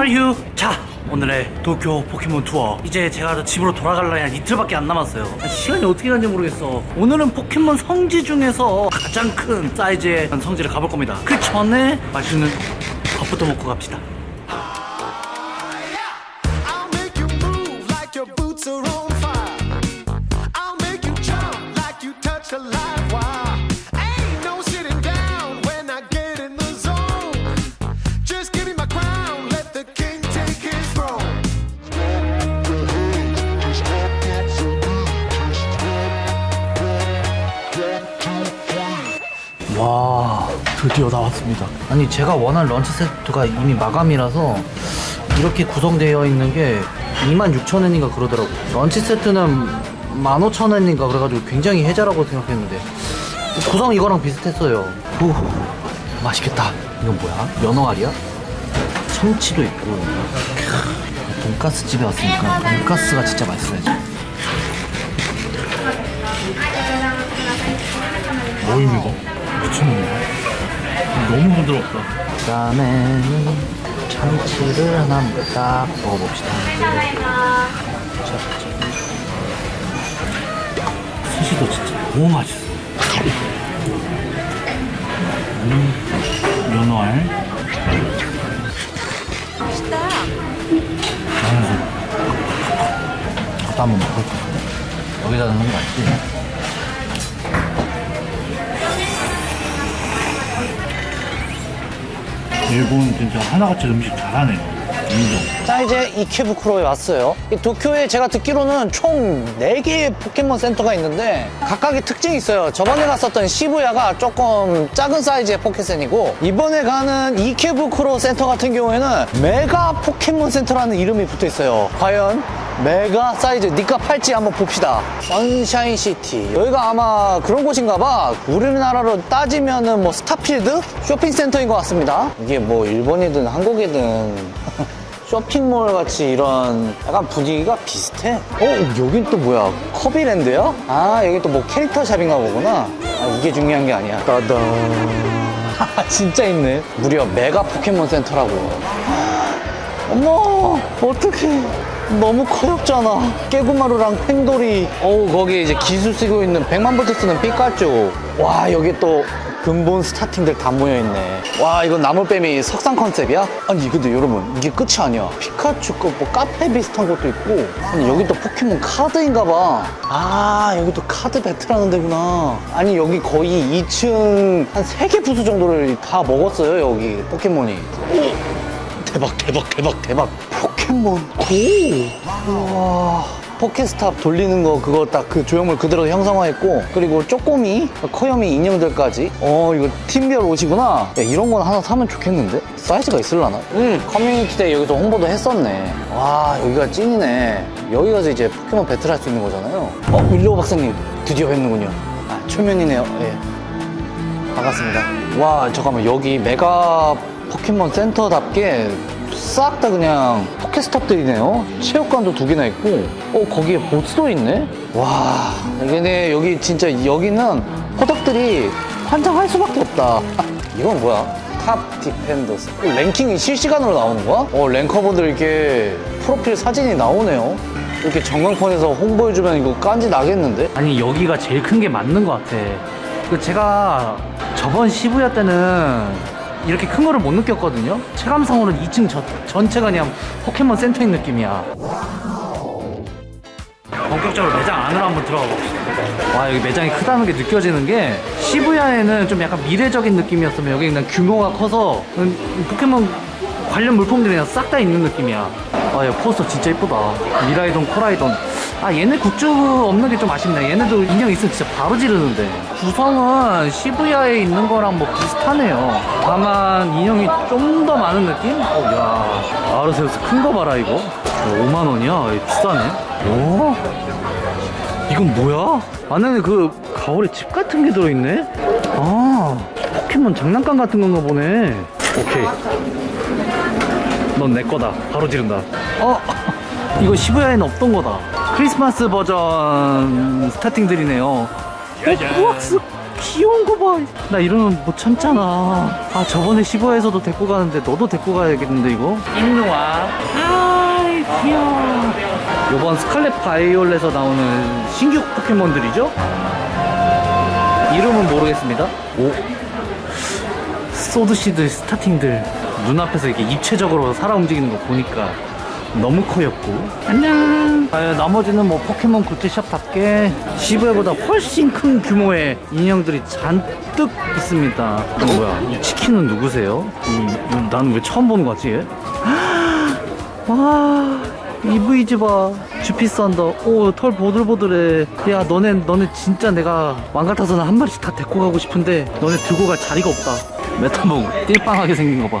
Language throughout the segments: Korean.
are you? 자 오늘의 도쿄 포켓몬 투어. 이제 제가 집으로 돌아갈라니 한 이틀밖에 안 남았어요. 시간이 어떻게 가는지 모르겠어. 오늘은 포켓몬 성지 중에서 가장 큰 사이즈의 성지를 가볼 겁니다. 그 전에 맛있는 밥부터 먹고 갑시다 드디어 나왔습니다. 아니 제가 원한 런치 세트가 이미 마감이라서 이렇게 구성되어 있는 게 26,000원인가 그러더라고 런치 세트는 15,000원인가 그래가지고 굉장히 혜자라고 생각했는데 구성 이거랑 비슷했어요. 후 맛있겠다. 이건 뭐야? 연어알이야? 참치도 있고. 캬, 돈가스 집에 왔으니까 돈가스가 진짜 맛있어야지. 뭐입니다 미친놈이야 너무 부드럽다. 그 다음에는 참치를 하나 딱 먹어봅시다. 스시도 진짜 너무 맛있어. 음, 연어알. 맛있다. 나도 한번 먹어볼까 여기다 넣는 거 맞지? 일본 진짜 하나같이 음식 잘하네요. 인정. 자 이제 이케부쿠로에 왔어요. 이 도쿄에 제가 듣기로는 총 4개의 포켓몬 센터가 있는데 각각의 특징이 있어요. 저번에 갔었던 시부야가 조금 작은 사이즈의 포켓센이고 이번에 가는 이케부쿠로 센터 같은 경우에는 메가 포켓몬 센터라는 이름이 붙어 있어요. 과연 메가 사이즈 니가 팔찌 한번 봅시다. 선샤인 시티. 여기가 아마 그런 곳인가 봐. 우리나라로 따지면은 뭐 스타필드 쇼핑센터인 것 같습니다. 이게 뭐 일본이든 한국이든 쇼핑몰 같이 이런 약간 분위기가 비슷해. 어, 여긴 또 뭐야? 커비랜드야? 아, 여기 또 뭐 캐릭터 샵인가 보구나. 아, 이게 중요한 게 아니야. 따단. 아, 진짜 있네. 무려 메가 포켓몬 센터라고. 어머, 어떡해. 너무 커엽잖아. 개구마르랑 팽도리. 어우, 거기 이제 기술 쓰고 있는 100만 볼트 쓰는 피카츄. 와, 여기 또 근본 스타팅들 다 모여있네. 와, 이건 나몰빼미 석상 컨셉이야? 아니, 근데 여러분, 이게 끝이 아니야. 피카츄 거뭐 카페 비슷한 것도 있고. 아니, 여기 또 포켓몬 카드인가 봐. 아, 여기 또 카드 배틀하는 데구나. 아니, 여기 거의 2층 한 3개 부스 정도를 다 먹었어요, 여기 포켓몬이. 대박 대박 대박 대박 포켓몬 고 우와 포켓스탑 돌리는 거 그거 딱 그 조형물 그대로 형상화했고 그리고 쪼꼬미 커요미 인형들까지. 어 이거 팀별 옷이구나. 야 이런 건 하나 사면 좋겠는데? 사이즈가 있을라나? 음 커뮤니티 때 여기서 홍보도 했었네. 와 여기가 찐이네. 여기 가서 이제 포켓몬 배틀 할 수 있는 거잖아요. 어 윌로우 박사님 드디어 뵙는군요. 아 초면이네요. 예. 반갑습니다. 와, 잠깐만, 여기 메가 포켓몬 센터답게 싹 다 그냥 포켓스톱들이네요. 체육관도 두 개나 있고, 어, 거기에 보스도 있네? 와, 이게 여기 진짜, 여기는 포덕들이 환장할 수밖에 없다. 이건 뭐야? Top Defenders. 어, 랭킹이 실시간으로 나오는 거야? 어, 랭커분들 이렇게 프로필 사진이 나오네요. 이렇게 전광판에서 홍보해주면 이거 깐지 나겠는데? 아니 여기가 제일 큰 게 맞는 것 같아. 그 제가 저번 시부야 때는 이렇게 큰 거를 못 느꼈거든요. 체감상으로는 2층 저- 전체가 그냥 포켓몬 센터인 느낌이야. 본격적으로 매장 안으로 한번 들어가 봅시다. 와 여기 매장이 크다는 게 느껴지는 게 시부야에는 좀 약간 미래적인 느낌이었으면 여기 그냥 규모가 커서 음, 포켓몬 관련 물품들이 그냥 싹 다 있는 느낌이야. 아, 야, 포스터 진짜 이쁘다. 미라이돈, 코라이돈. 아, 얘네 굿즈 없는 게 좀 아쉽네. 얘네도 인형 있으면 진짜 바로 지르는데. 구성은 시부야에 있는 거랑 뭐 비슷하네요. 다만 인형이 좀 더 많은 느낌? 어, 야. 아르세우스 큰 거 봐라, 이거. 5만원이야. 비싸네. 오? 이건 뭐야? 안에 그 가을에 집 같은 게 들어있네? 아, 포켓몬 장난감 같은 건가 보네. 오케이. 넌 내 거다. 바로 지른다. 어? 이거 시부야에는 없던 거다. 크리스마스 버전 스타팅들이네요. 호박스 귀여운 거 봐. 나 이러면 못 참잖아. 아, 저번에 시부야에서도 데리고 가는데 너도 데리고 가야겠는데, 이거? 인누아. 아이, 귀여워. 요번 스칼렛 바이올렛에서 나오는 신규 포켓몬들이죠? 이름은 모르겠습니다. 오. 소드실드 스타팅들 눈앞에서 이렇게 입체적으로 살아 움직이는 거 보니까 너무 커엽고. 안녕. 아, 나머지는 뭐 포켓몬 굿즈샵답게 시부야보다 훨씬 큰 규모의 인형들이 잔뜩 있습니다. 이거 뭐야? 이 치킨은 누구세요? 나는 왜 처음 보는 거지? 얘? 와 이브이즈 봐 쥬피썬더 오털 보들보들해. 야 너네 너네 진짜 내가 마음 같아서는 한 마리씩 다 데리고 가고 싶은데 너네 들고 갈 자리가 없다. 메타몽 띨빵하게 생긴 거봐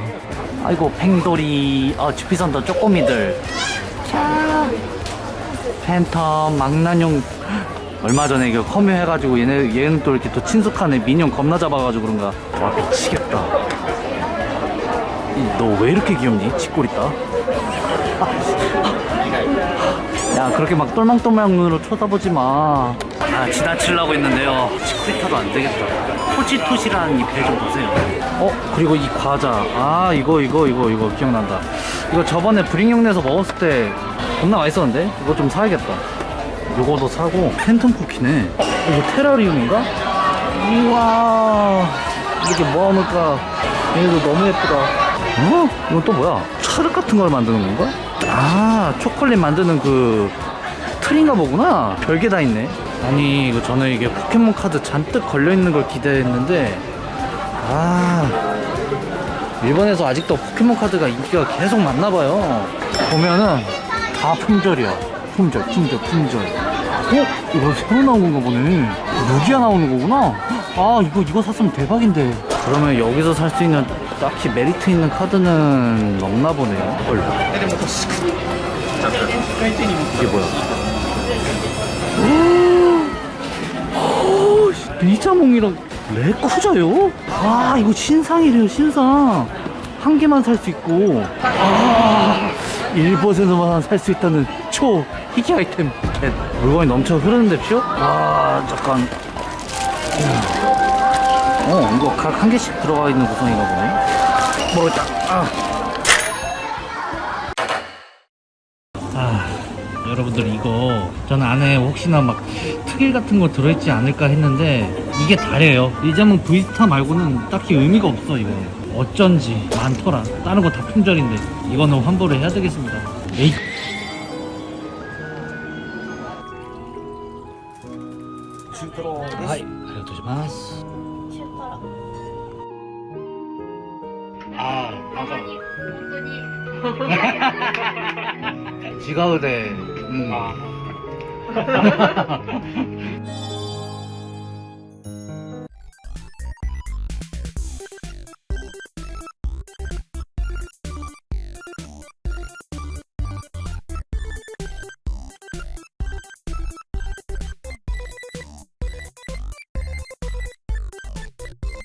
아이고 팽도리 어 쥬피썬더 쪼꼬미들. 자 팬텀 망나뇽. 얼마 전에 이거 커뮤해가지고 얘네 얘는 또 이렇게 또 친숙하네. 미뇽 겁나 잡아가지고 그런가. 와 미치겠다. 너 왜 이렇게 귀엽니? 치코리타? 야 그렇게 막 똘망똘망 눈으로 쳐다보지 마. 아 지나치려고 했는데요. 치코리타도 안 되겠다. 토지토시라는 이배좀 보세요. 어 그리고 이 과자. 아 이거 이거 이거 이거 기억난다. 이거 저번에 브링용내에서 먹었을 때 겁나 맛있었는데 이거 좀 사야겠다. 요거도 사고 팬텀 쿠키네. 어, 이거 테라리움인가? 우와 이렇게 모아놓을까? 얘도 너무 예쁘다. 어? 이건 또 뭐야? 차륵 같은 걸 만드는 건가? 아 초콜릿 만드는 그 틀인가 보구나 별게 다 있네 아니 이거 저는 이게 포켓몬 카드 잔뜩 걸려있는 걸 기대했는데 아 일본에서 아직도 포켓몬 카드가 인기가 계속 많나봐요. 보면은 다 품절이야. 품절 품절 품절. 어? 이거 새로 나온 건가 보네. 루기아 나오는 거구나. 아 이거 이거 샀으면 대박인데. 그러면 여기서 살 수 있는 딱히 메리트 있는 카드는 없나 보네요 헐 이게 뭐야 오, 리자몽이랑 레쿠자요? 아 이거 신상이래요 신상 한 개만 살 수 있고 아 1%만 살 수 있다는 초 희귀 아이템 겟. 물건이 넘쳐 흐르는데 피어? 아 잠깐 어 이거 각 한 개씩 들어가 있는 구성인가 보네 먹었다 아. 아 여러분들 이거 저는 안에 혹시나 막 특일 같은 거 들어있지 않을까 했는데 이게 다래요 이 점은 브이스타 말고는 딱히 의미가 없어 이거 어쩐지 많더라 다른 거 다 품절인데 이거는 환불을 해야 되겠습니다 에이. 하이, 알려드리마스. 아, 맞아. 지가우대. 음. 아.